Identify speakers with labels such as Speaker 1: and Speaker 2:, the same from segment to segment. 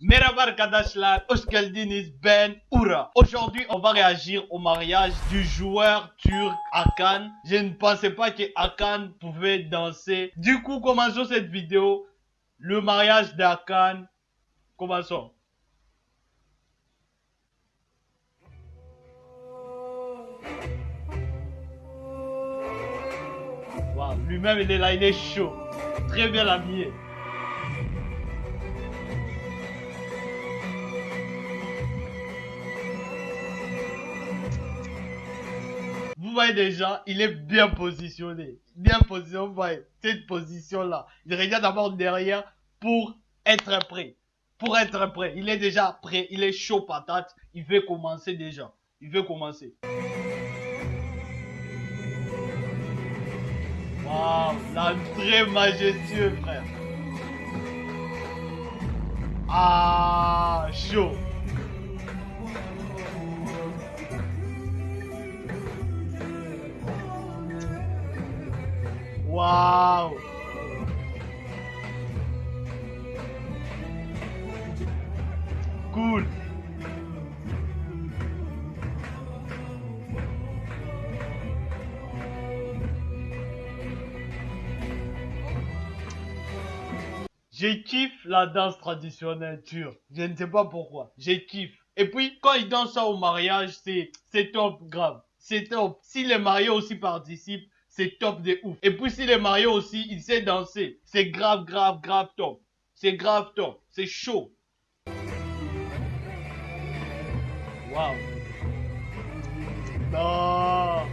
Speaker 1: Merhaba arkadaşlar, hoş Ben Oura. Aujourd'hui, on va réagir au mariage du joueur turc Hakan. Je ne pensais pas que Hakan pouvait danser. Du coup, commençons cette vidéo. Le mariage d'Hakan. Commençons. Wow, lui-même il est là, il est chaud. Très bien habillé. Déjà, il est bien positionné. Bien positionné, cette position-là. Il regarde d'abord derrière pour être prêt. Pour être prêt. Il est déjà prêt, il est chaud patate. Il veut commencer déjà. Il veut commencer. Waouh, très majestueux, frère. Ah, chaud. Waouh. Cool. Je kiffe la danse traditionnelle turque. Je ne sais pas pourquoi. Je kiffe. Et puis, quand ils dansent ça au mariage, c'est, c'est top grave. C'est top. Si les mariés aussi participent, c'est top de ouf. Et puis, si les mariés aussi, ils savent danser, c'est grave, grave, grave top. C'est grave top. C'est chaud. Waouh. Non.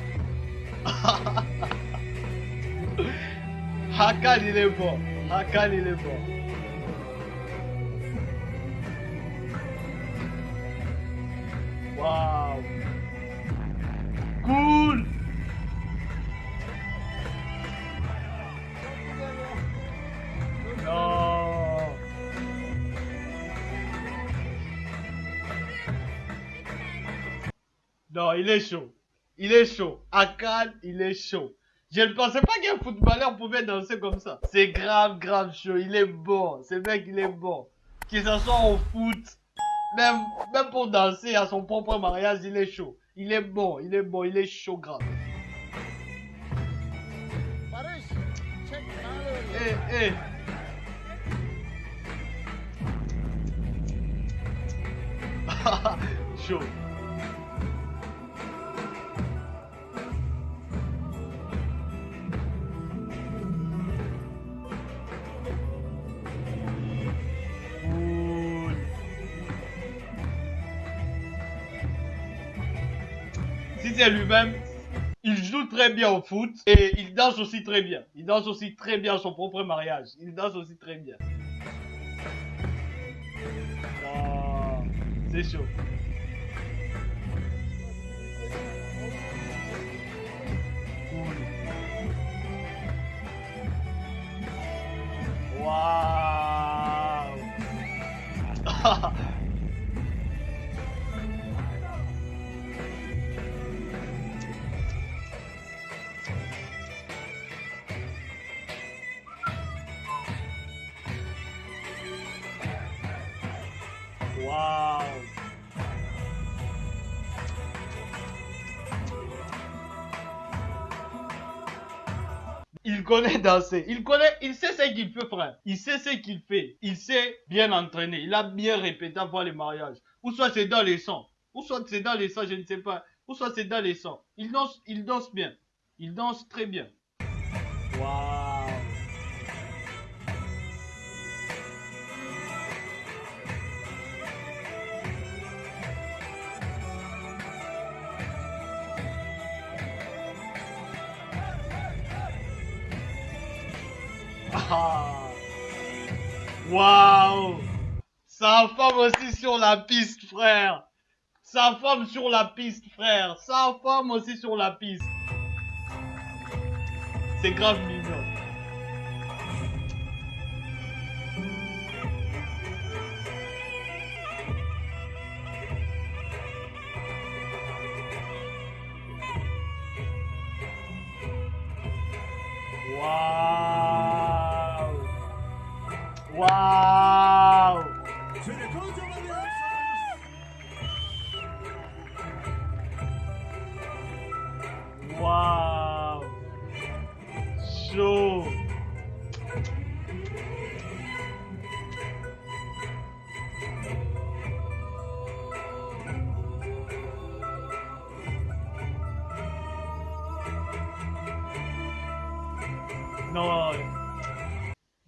Speaker 1: Hakan, il est bon. Hakan, il est bon. Waouh. Cool. Non, il est chaud. Il est chaud. Hakan, il est chaud. Je ne pensais pas qu'un footballeur pouvait danser comme ça. C'est grave, grave chaud. Il est bon. Ce mec, il est bon. Qu'il soit au foot, même, même pour danser à son propre mariage, il est chaud. Il est bon, il est bon, il est chaud grave. Eh, eh. chaud. C'est lui-même, il joue très bien au foot et il danse aussi très bien. Il danse aussi très bien son propre mariage. Il danse aussi très bien. Ah, c'est chaud. Waouh. Il connaît danser. Il connaît, il sait ce qu'il fait, frère. Il sait ce qu'il fait. Il sait bien entraîner. Il a bien répété avant les mariages. Ou soit c'est dans les sons. Ou soit c'est dans les sons, je ne sais pas. Ou soit c'est dans les sons. Il danse, il danse bien. Il danse très bien. Waouh. Ah. Waouh. Sa femme aussi sur la piste, frère. Sa femme sur la piste, frère. Sa femme aussi sur la piste. C'est grave mignon. Waouh Non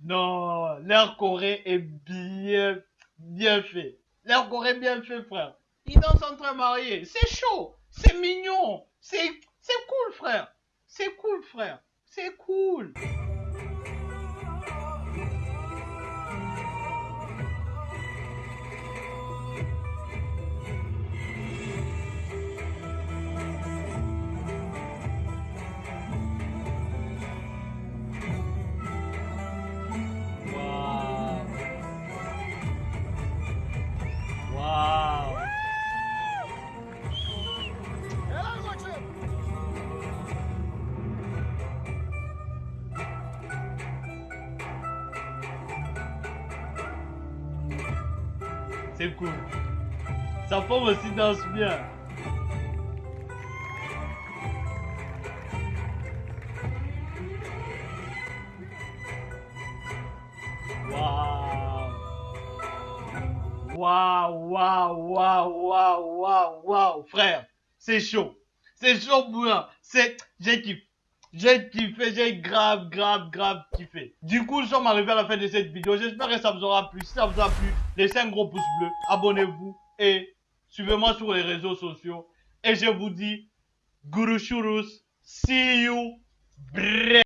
Speaker 1: Non L'air Corée est bien bien fait. L'air Corée est bien fait, frère. Ils dansent entre mariés. C'est chaud. C'est mignon. C'est c'est cool, frère. C'est cool, frère. C'est cool. C'est cool. Sa femme aussi danse bien. Waouh. Waouh, waouh, waouh, waouh, waouh, waouh, frère. C'est chaud. C'est chaud, bouillant. C'est, j'ai kiffé. J'ai kiffé, j'ai grave, grave, grave kiffé. Du coup, nous sommes arrivés à la fin de cette vidéo. J'espère que ça vous aura plu. Si ça vous a plu, laissez un gros pouce bleu, abonnez-vous et suivez-moi sur les réseaux sociaux. Et je vous dis, Guru Shurus, see you, bref.